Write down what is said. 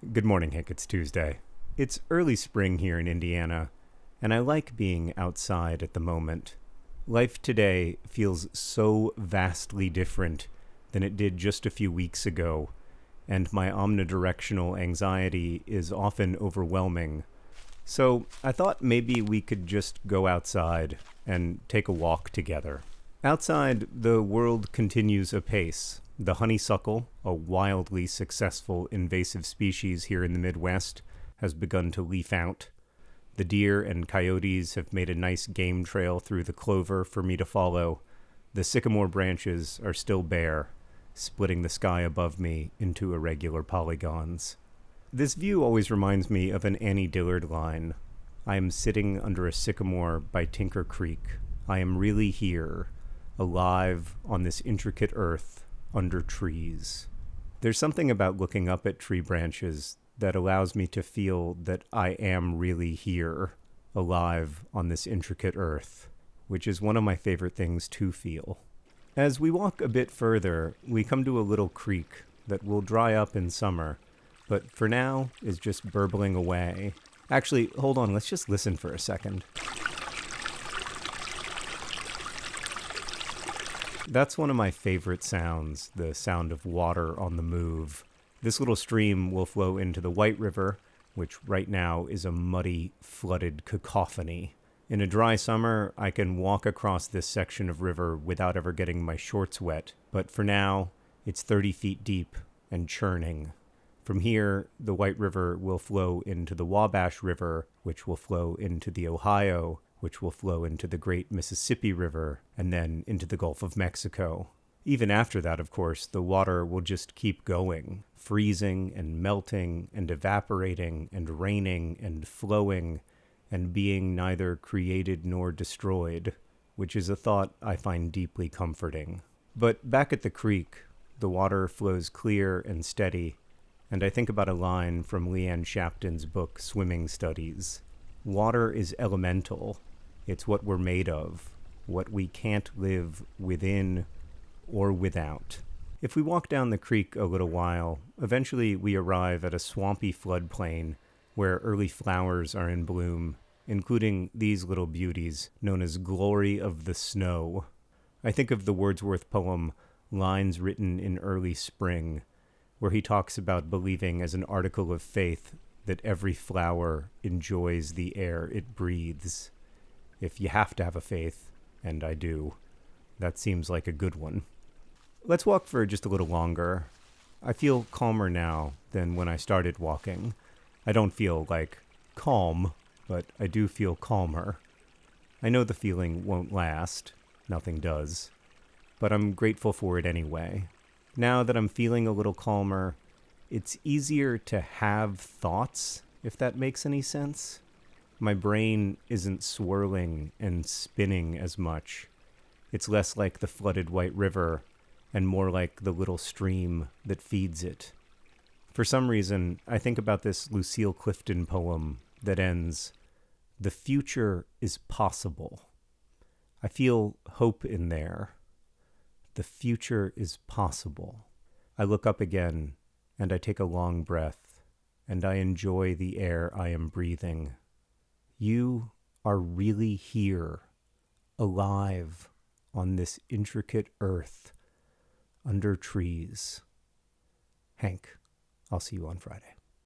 Good morning, Hank. It's Tuesday. It's early spring here in Indiana, and I like being outside at the moment. Life today feels so vastly different than it did just a few weeks ago, and my omnidirectional anxiety is often overwhelming. So I thought maybe we could just go outside and take a walk together. Outside, the world continues apace. The honeysuckle, a wildly successful invasive species here in the Midwest, has begun to leaf out. The deer and coyotes have made a nice game trail through the clover for me to follow. The sycamore branches are still bare, splitting the sky above me into irregular polygons. This view always reminds me of an Annie Dillard line. I am sitting under a sycamore by Tinker Creek. I am really here, alive on this intricate earth under trees. There's something about looking up at tree branches that allows me to feel that I am really here, alive on this intricate earth, which is one of my favorite things to feel. As we walk a bit further, we come to a little creek that will dry up in summer, but for now is just burbling away. Actually, hold on, let's just listen for a second. That's one of my favorite sounds, the sound of water on the move. This little stream will flow into the White River, which right now is a muddy, flooded cacophony. In a dry summer, I can walk across this section of river without ever getting my shorts wet, but for now, it's 30 feet deep and churning. From here, the White River will flow into the Wabash River, which will flow into the Ohio, which will flow into the great Mississippi River and then into the Gulf of Mexico. Even after that, of course, the water will just keep going, freezing and melting and evaporating and raining and flowing and being neither created nor destroyed, which is a thought I find deeply comforting. But back at the creek, the water flows clear and steady, and I think about a line from Leanne Shapton's book, Swimming Studies. Water is elemental, it's what we're made of, what we can't live within or without. If we walk down the creek a little while, eventually we arrive at a swampy floodplain where early flowers are in bloom, including these little beauties known as Glory of the Snow. I think of the Wordsworth poem Lines Written in Early Spring, where he talks about believing as an article of faith that every flower enjoys the air it breathes if you have to have a faith, and I do, that seems like a good one. Let's walk for just a little longer. I feel calmer now than when I started walking. I don't feel like calm, but I do feel calmer. I know the feeling won't last, nothing does, but I'm grateful for it anyway. Now that I'm feeling a little calmer, it's easier to have thoughts, if that makes any sense my brain isn't swirling and spinning as much. It's less like the flooded White River and more like the little stream that feeds it. For some reason, I think about this Lucille Clifton poem that ends The future is possible. I feel hope in there. The future is possible. I look up again and I take a long breath and I enjoy the air I am breathing. You are really here, alive on this intricate earth under trees. Hank, I'll see you on Friday.